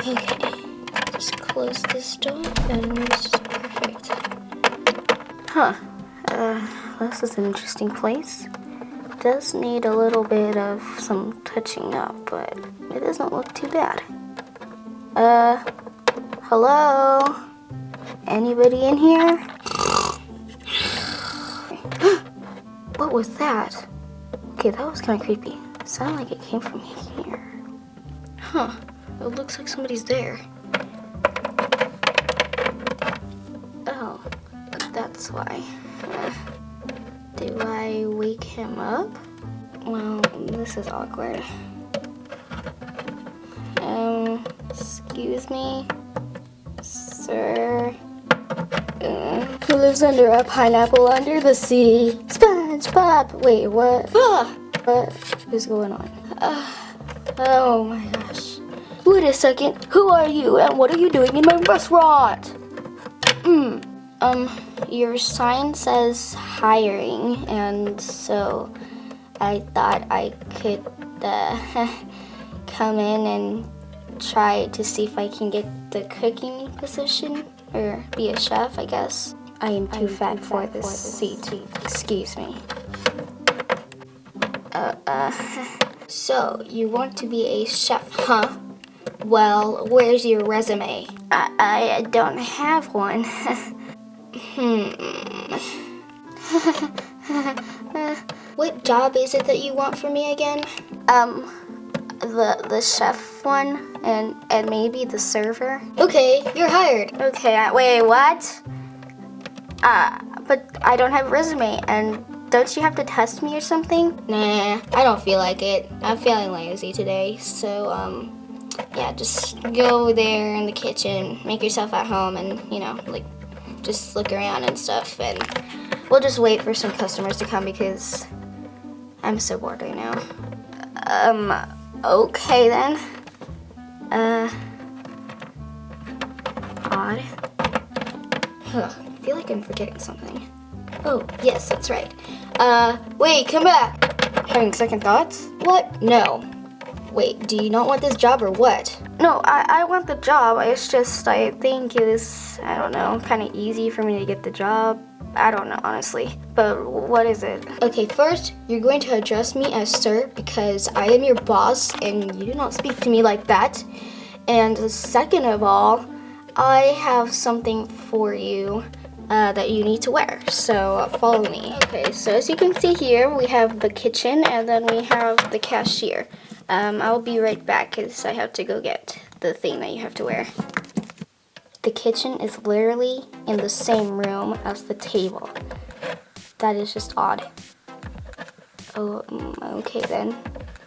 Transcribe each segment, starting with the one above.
okay, just close this door and it's perfect. Huh. Uh, this is an interesting place. Does need a little bit of some touching up, but it doesn't look too bad. Uh, hello? Anybody in here? what was that? Okay, that was kind of creepy. Sounded like it came from here. Huh. It looks like somebody's there. Oh, that's why. Uh, do I wake him up? Well, this is awkward. Um, excuse me, sir. Uh, who lives under a pineapple under the sea? SpongeBob. Wait, what? Ah, what is going on? Uh, oh my gosh. Wait a second. Who are you and what are you doing in my restaurant? Hmm. Um, your sign says hiring, and so I thought I could uh, come in and try to see if I can get the cooking position or be a chef, I guess. I am too, fat, for this seat. Excuse me. Uh, uh, so you want to be a chef, huh? Well, where's your resume? I, I don't have one. hmm. what job is it that you want from me again? Um, the the chef one and and maybe the server. Okay, you're hired. Okay, I, wait, what? Uh, but I don't have a resume and don't you have to test me or something? Nah, I don't feel like it. I'm feeling lazy today, so um yeah, just go there in the kitchen, make yourself at home and, you know, like just look around and stuff and we'll just wait for some customers to come because I'm so bored right now. Um, okay then. Uh, odd. Huh, I feel like I'm forgetting something. Oh, yes, that's right. Uh, wait, come back. Having second thoughts? What? No. Wait, do you not want this job or what? No, I, I want the job. It's just, I think it was, I don't know, kind of easy for me to get the job. I don't know, honestly. But what is it? Okay, first, you're going to address me as sir because I am your boss and you do not speak to me like that. And second of all, I have something for you uh, that you need to wear. So follow me. Okay, so as you can see here, we have the kitchen and then we have the cashier. Um, I'll be right back because I have to go get the thing that you have to wear. The kitchen is literally in the same room as the table. That is just odd. Oh, mm, okay then.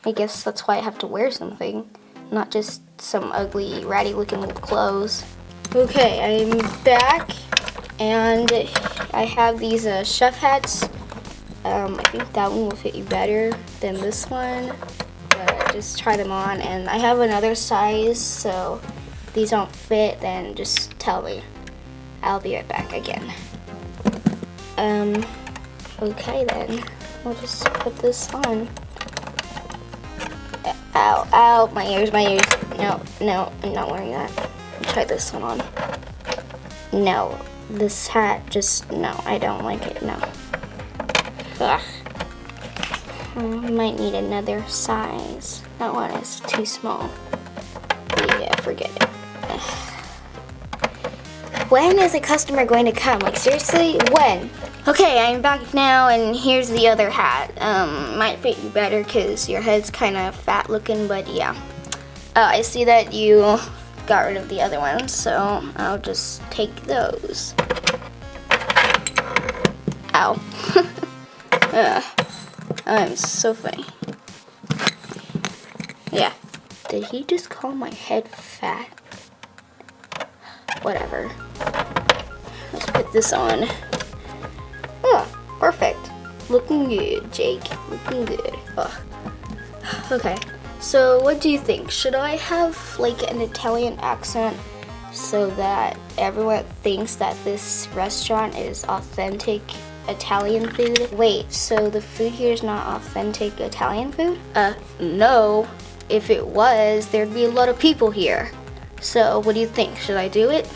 I guess that's why I have to wear something, not just some ugly, ratty looking clothes. Okay, I'm back and I have these uh, chef hats. Um, I think that one will fit you better than this one But just try them on. And I have another size so if these don't fit then just tell me. I'll be right back again. Um okay then. We'll just put this on. Ow ow my ears my ears. No no I'm not wearing that. Try this one on. No this hat just no I don't like it no Ugh. I might need another size. That one is too small. Yeah, forget it. When is a customer going to come? Like seriously, when? Okay, I'm back now and here's the other hat. Um, might fit you better because your head's kind of fat looking, but yeah. Uh, I see that you got rid of the other ones, so I'll just take those. Ow. uh. I'm so funny. Yeah. Did he just call my head fat? Whatever. Let's put this on. Oh, perfect. Looking good, Jake. Looking good. Oh. Okay. So what do you think? Should I have like an Italian accent so that everyone thinks that this restaurant is authentic Italian food. Wait, so the food here is not authentic Italian food? Uh, no. if it was, there'd be a lot of people here. So, what do you think? Should I do it?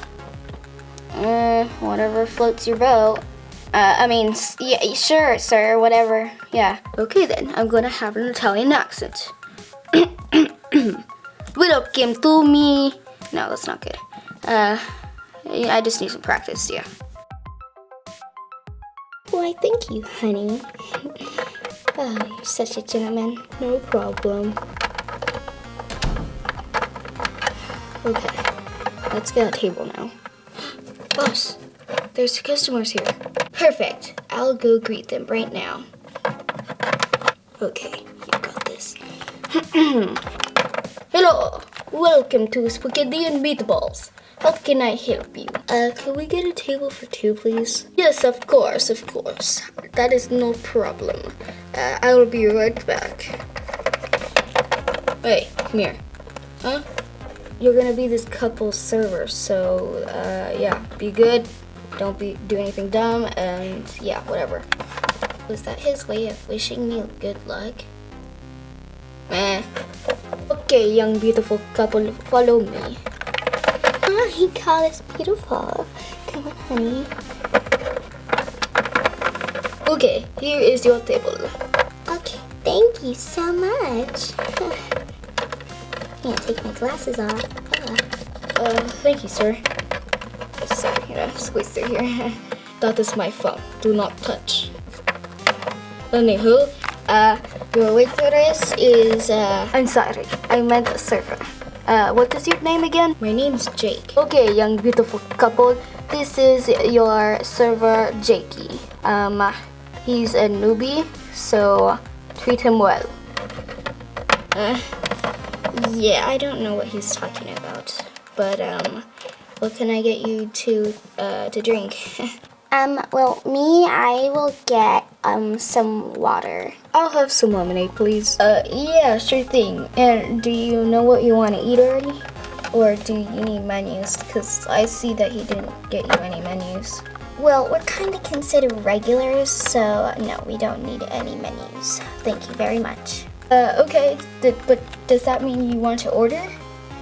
Uh, whatever floats your boat. Uh, I mean, yeah, sure, sir, whatever. Yeah. Okay then, I'm gonna have an Italian accent. Welcome to me. No, that's not good. Uh, I just need some practice, yeah. Why, thank you, honey. oh, you're such a gentleman. No problem. Okay, let's get a table now. Boss, there's customers here. Perfect. I'll go greet them right now. Okay. Hello, welcome to Spaghetti and Meatballs. How can I help you? Uh, can we get a table for two, please? Yes, of course, of course. That is no problem. Uh, I will be right back. Hey, come here. Huh? You're gonna be this couple's server, so uh, yeah, be good. Don't be do anything dumb, and yeah, whatever. Was that his way of wishing me good luck? Okay, young beautiful couple, follow me. He called us beautiful. Come on, honey. Okay, here is your table. Okay, thank you so much. Can't take my glasses off. Ah. Uh, thank you, sir. Sorry, here, squeeze through here. that is my phone. Do not touch. Anywho, uh, your waitress is, uh, I'm sorry, I meant a server. Uh, what is your name again? My name's Jake. Okay, young beautiful couple, this is your server, Jakey. Um, he's a newbie, so treat him well. Uh, yeah, I don't know what he's talking about, but, um, what can I get you to, uh, to drink? Um, well, me, I will get, um, some water. I'll have some lemonade, please. Uh, yeah, sure thing. And do you know what you want to eat already? Or do you need menus? Because I see that he didn't get you any menus. Well, we're kind of considered regulars, so no, we don't need any menus. Thank you very much. Uh, okay, Th- but does that mean you want to order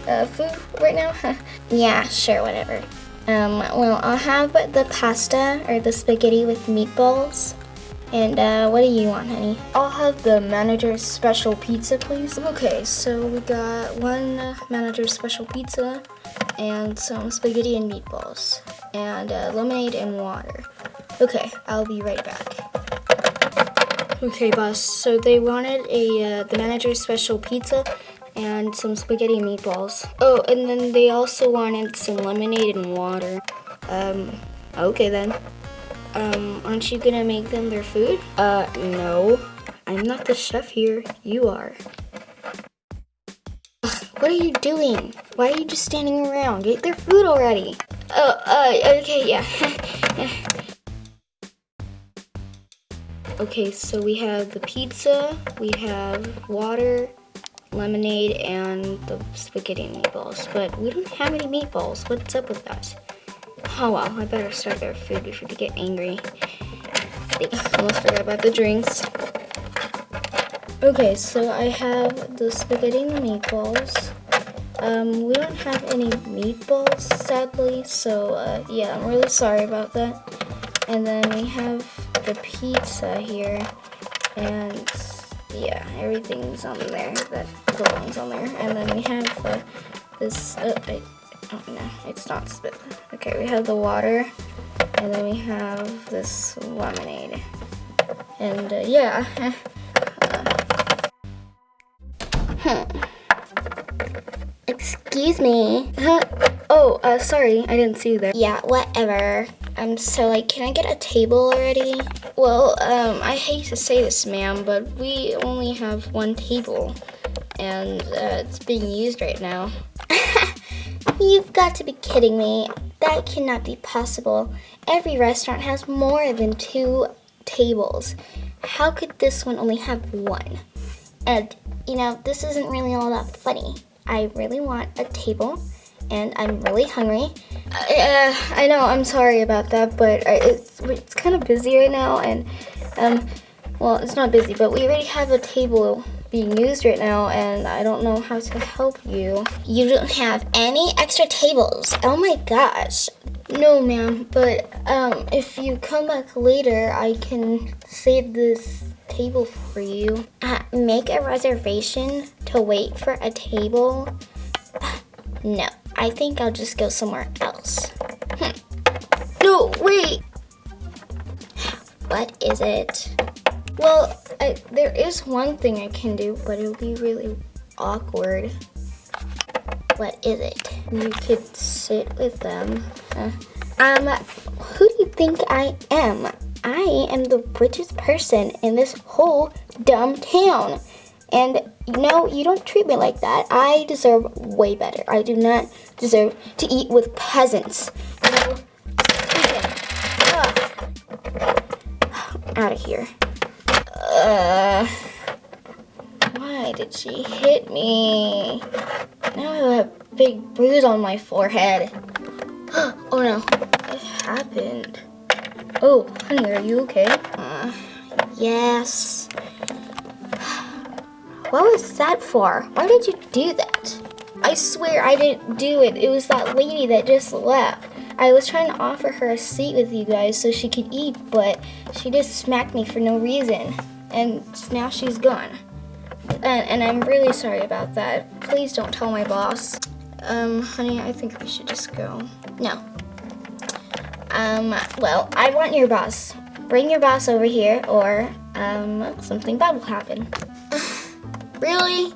uh, food right now? Yeah, sure, whatever. Um, well, I'll have the pasta or the spaghetti with meatballs. And uh, what do you want, honey? I'll have the manager's special pizza, please. Okay, so we got one manager's special pizza and some spaghetti and meatballs and uh, lemonade and water. Okay, I'll be right back. Okay, boss. So they wanted a uh, the manager's special pizza and some spaghetti meatballs. Oh, and then they also wanted some lemonade and water. Um, okay then. Um, aren't you gonna make them their food? Uh, no. I'm not the chef here. You are. Ugh, what are you doing? Why are you just standing around? Get their food already. Oh, uh, okay, yeah. okay, so we have the pizza, we have water, lemonade, and the spaghetti meatballs. But we don't have any meatballs. What's up with that? Oh well, I better start their food before they get angry. I almost forgot about the drinks. Okay, so I have the spaghetti and the meatballs. Um, we don't have any meatballs, sadly, so uh, yeah, I'm really sorry about that. And then we have the pizza here, and yeah, everything's on there that belongs on there. And then we have uh, this, uh, I, oh no, it's not spit. Okay, we have the water, and then we have this lemonade. And uh, yeah. Hmm. Excuse me. Huh? Oh, uh, sorry, I didn't see you there. Yeah, whatever. Um, so like, can I get a table already? Well, um, I hate to say this, ma'am, but we only have one table, and uh, it's being used right now. You've got to be kidding me. That cannot be possible. Every restaurant has more than two tables. How could this one only have one? And, you know, this isn't really all that funny. I really want a table, and I'm really hungry. Uh, I know, I'm sorry about that, but it's, it's kind of busy right now, and, um, well, it's not busy, but we already have a table being used right now and I don't know how to help you. You don't have any extra tables. Oh my gosh. No, ma'am, but um, if you come back later, I can save this table for you. Uh, make a reservation to wait for a table? No, I think I'll just go somewhere else. Hmm. No, wait. What is it? Well, I, there is one thing I can do, but it'll be really awkward. What is it? You could sit with them. Uh, um, who do you think I am? I am the richest person in this whole dumb town. And know, you don't treat me like that. I deserve way better. I do not deserve to eat with peasants. Out of here. Uh, why did she hit me? Now I have a big bruise on my forehead. oh no, it happened? Oh, honey, are you okay? Uh, yes. What was that for? Why did you do that? I swear I didn't do it. It was that lady that just left. I was trying to offer her a seat with you guys so she could eat, but she just smacked me for no reason. And now she's gone. And, and I'm really sorry about that. Please don't tell my boss. Um, honey, I think we should just go. No. Um, well, I want your boss. Bring your boss over here or, um, something bad will happen. Really?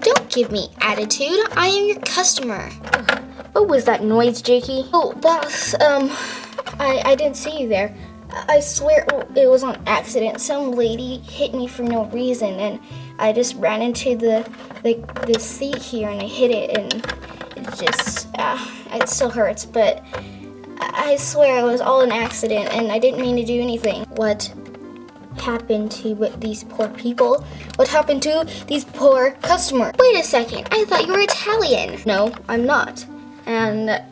Don't give me attitude. I am your customer. What was that noise, Jakey? Oh, boss, um, I, I didn't see you there. I swear it was on accident. Some lady hit me for no reason, and I just ran into the the, the seat here and I hit it, and it just uh, it still hurts. But I swear it was all an accident, and I didn't mean to do anything. What happened to these poor people? What happened to these poor customers? Wait a second. I thought you were Italian. No, I'm not. And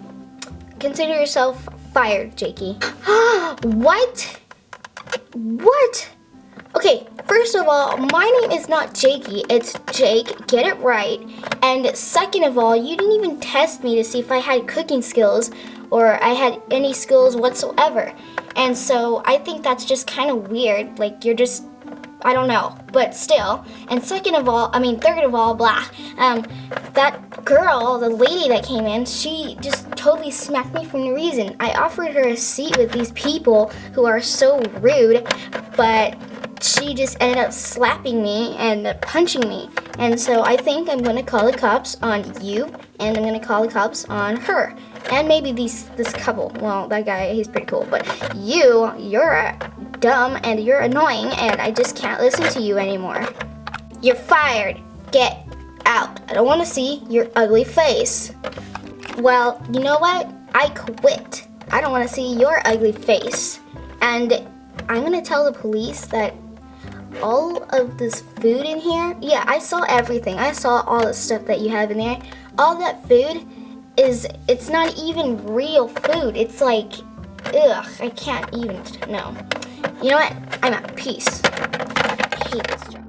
consider yourself fired, Jakey. what? What? Okay, first of all, my name is not Jakey, it's Jake, get it right. And second of all, you didn't even test me to see if I had cooking skills or I had any skills whatsoever. And so I think that's just kind of weird. Like, you're just I don't know, but still. And second of all, I mean, third of all, blah. Um, that girl, the lady that came in, she just totally smacked me for no reason. I offered her a seat with these people who are so rude, but she just ended up slapping me and punching me. And so I think I'm gonna call the cops on you, and I'm gonna call the cops on her. And maybe these this couple. Well, that guy, he's pretty cool. But you, you're dumb and you're annoying and I just can't listen to you anymore. You're fired. Get out. I don't want to see your ugly face. Well, you know what? I quit. I don't want to see your ugly face. And I'm going to tell the police that all of this food in here, yeah, I saw everything. I saw all the stuff that you have in there. All that food is, it's not even real food. It's like, ugh, I can't even, no. You know what? I'm at Peace. I hate this job.